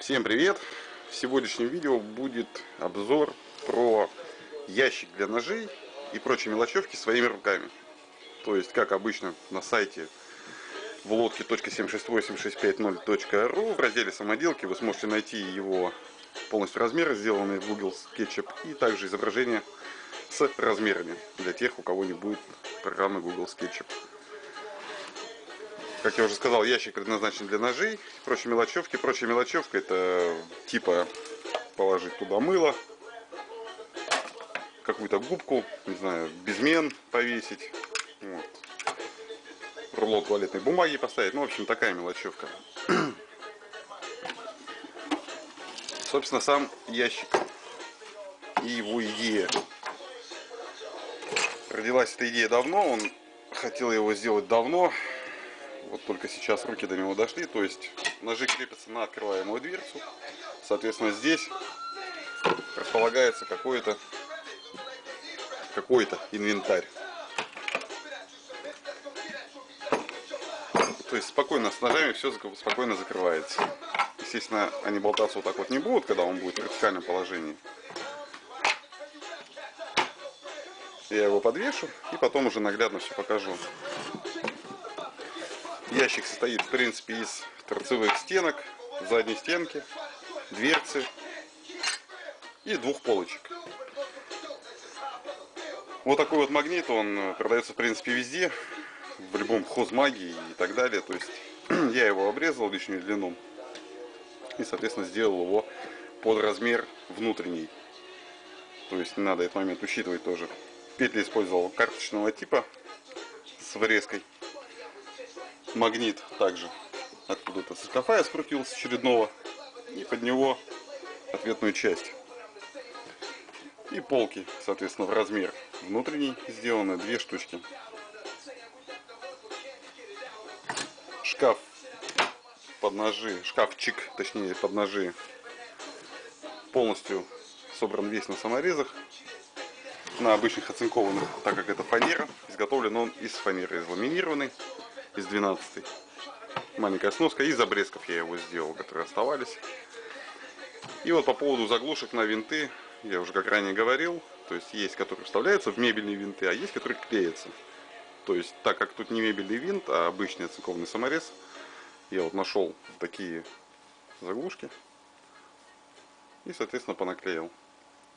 Всем привет! В сегодняшнем видео будет обзор про ящик для ножей и прочие мелочевки своими руками. То есть, как обычно на сайте в лодке.768650.ru в разделе самоделки вы сможете найти его полностью размеры, сделанные в Google SketchUp, и также изображение с размерами для тех, у кого не будет программы Google SketchUp. Как я уже сказал, ящик предназначен для ножей, прочей мелочевки. Прочая мелочевка это типа положить туда мыло, какую-то губку, не знаю, безмен повесить, вот. рулон туалетной бумаги поставить. Ну, в общем, такая мелочевка. Собственно, сам ящик и его идея. Родилась эта идея давно, он хотел его сделать давно, вот только сейчас руки до него дошли. То есть ножи крепятся на открываемую дверцу. Соответственно, здесь располагается какой-то какой-то инвентарь. То есть спокойно с ножами все спокойно закрывается. Естественно, они болтаться вот так вот не будут, когда он будет в вертикальном положении. Я его подвешу и потом уже наглядно все покажу. Ящик состоит, в принципе, из торцевых стенок, задней стенки, дверцы и двух полочек. Вот такой вот магнит, он продается, в принципе, везде, в любом хозмагии и так далее. То есть я его обрезал лишнюю длину и, соответственно, сделал его под размер внутренний. То есть не надо этот момент учитывать тоже. Петли использовал карточного типа с врезкой магнит также откуда-то со шкафа я скрутил с очередного и под него ответную часть. И полки соответственно в размер внутренний сделаны две штучки. Шкаф под ножи шкафчик точнее под ножи полностью собран весь на саморезах на обычных оцинкованных так как это фанера изготовлен он из фанеры из ламинированной из 12 маленькая сноска. Из обрезков я его сделал которые оставались. И вот по поводу заглушек на винты я уже как ранее говорил то есть есть которые вставляются в мебельные винты а есть которые клеятся. То есть так как тут не мебельный винт а обычный оцинкованный саморез я вот нашел такие заглушки и соответственно понаклеил.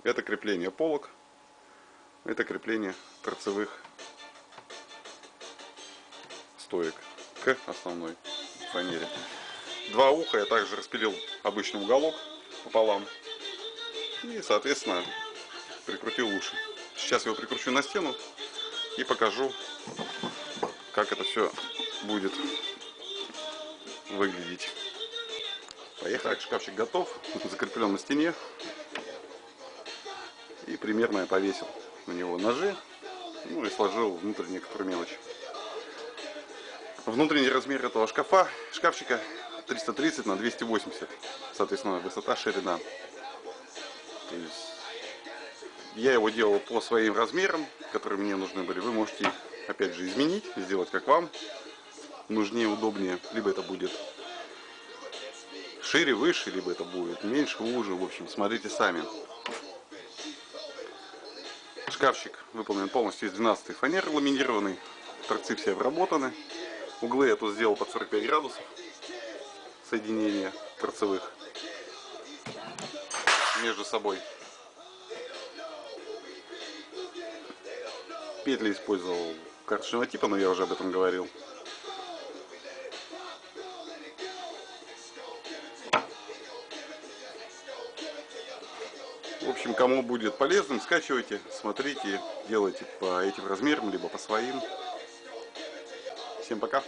Это крепление полок это крепление торцевых стоек к основной фанере. Два уха я также распилил обычный уголок пополам. И, соответственно, прикрутил уши. Сейчас его прикручу на стену и покажу, как это все будет выглядеть. Поехали. Так, шкафчик готов. Закреплен на стене. И примерно я повесил на него ножи. Ну и сложил внутрь некоторые мелочи. Внутренний размер этого шкафа, шкафчика 330 на 280, соответственно высота, ширина. То есть я его делал по своим размерам, которые мне нужны были. Вы можете опять же изменить, сделать как вам нужнее, удобнее. Либо это будет шире, выше, либо это будет меньше, уже. В общем, смотрите сами. Шкафчик выполнен полностью из 12 фанеры ламинированный. Торцы все обработаны. Углы я тут сделал под 45 градусов соединения торцевых между собой. Петли использовал карточного типа, но я уже об этом говорил. В общем, кому будет полезным, скачивайте, смотрите, делайте по этим размерам, либо по своим. Всем пока!